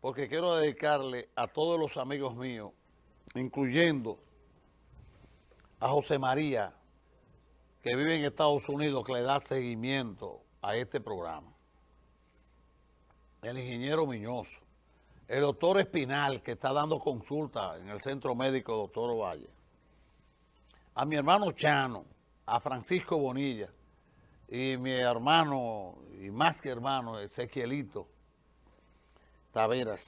porque quiero dedicarle a todos los amigos míos, incluyendo a José María, que vive en Estados Unidos, que le da seguimiento a este programa. El ingeniero Miñoso, el doctor Espinal, que está dando consulta en el Centro Médico Doctor Valle, a mi hermano Chano, a Francisco Bonilla, y mi hermano, y más que hermano, Ezequielito Taveras,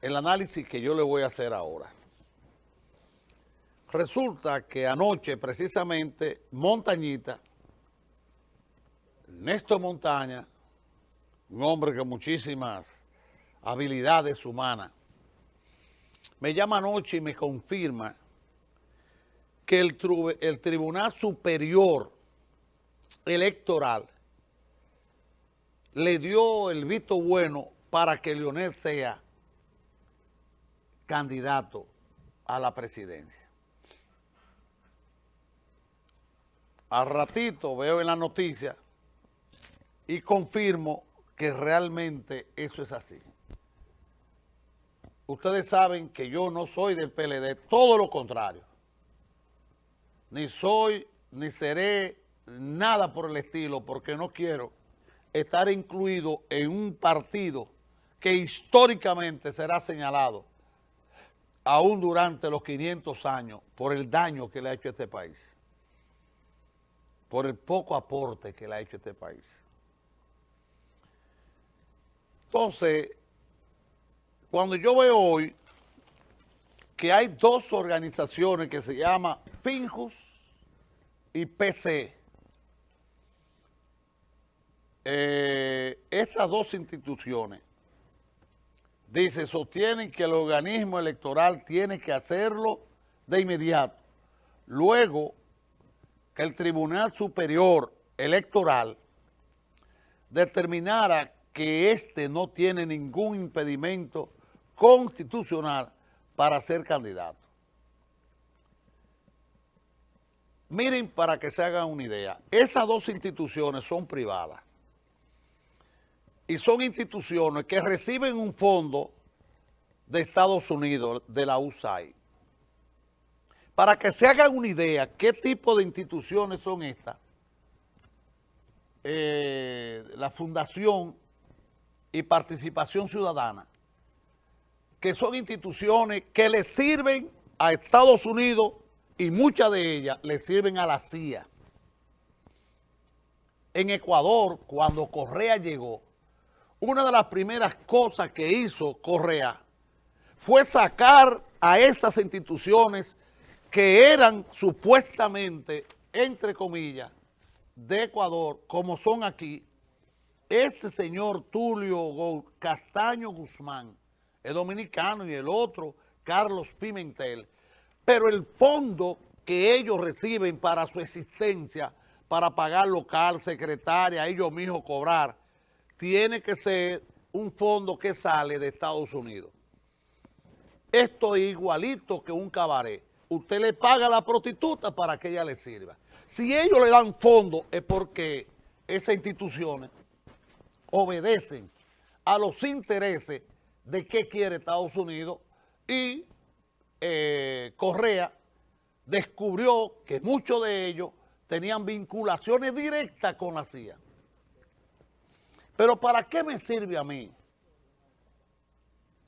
el análisis que yo le voy a hacer ahora. Resulta que anoche, precisamente, Montañita, Néstor Montaña, un hombre con muchísimas habilidades humanas, me llama anoche y me confirma que el, el Tribunal Superior Electoral le dio el visto bueno para que Leonel sea candidato a la presidencia. Al ratito veo en la noticia y confirmo que realmente eso es así. Ustedes saben que yo no soy del PLD, todo lo contrario. Ni soy, ni seré nada por el estilo, porque no quiero estar incluido en un partido que históricamente será señalado aún durante los 500 años por el daño que le ha hecho a este país, por el poco aporte que le ha hecho a este país. Entonces, cuando yo veo hoy que hay dos organizaciones que se llaman Finjus y PC, eh, estas dos instituciones, dice, sostienen que el organismo electoral tiene que hacerlo de inmediato. Luego, que el Tribunal Superior Electoral determinara que éste no tiene ningún impedimento constitucional para ser candidato. Miren para que se hagan una idea, esas dos instituciones son privadas y son instituciones que reciben un fondo de Estados Unidos, de la USAID. Para que se hagan una idea qué tipo de instituciones son estas, eh, la Fundación y Participación Ciudadana, que son instituciones que le sirven a Estados Unidos y muchas de ellas le sirven a la CIA. En Ecuador, cuando Correa llegó, una de las primeras cosas que hizo Correa fue sacar a estas instituciones que eran supuestamente, entre comillas, de Ecuador, como son aquí, ese señor Tulio Castaño Guzmán, es dominicano, y el otro, Carlos Pimentel, pero el fondo que ellos reciben para su existencia, para pagar local, secretaria, ellos mismos cobrar, tiene que ser un fondo que sale de Estados Unidos. Esto es igualito que un cabaret. Usted le paga a la prostituta para que ella le sirva. Si ellos le dan fondo es porque esas instituciones obedecen a los intereses de qué quiere Estados Unidos y eh, Correa descubrió que muchos de ellos tenían vinculaciones directas con la CIA. Pero ¿para qué me sirve a mí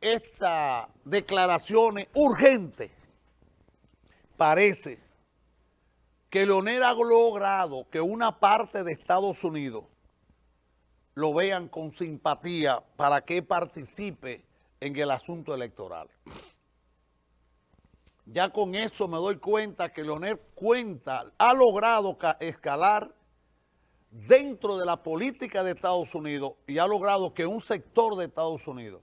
esta declaración urgente? Parece que Leonel ha logrado que una parte de Estados Unidos lo vean con simpatía para que participe en el asunto electoral. Ya con eso me doy cuenta que Leonel cuenta, ha logrado escalar dentro de la política de Estados Unidos y ha logrado que un sector de Estados Unidos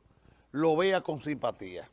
lo vea con simpatía.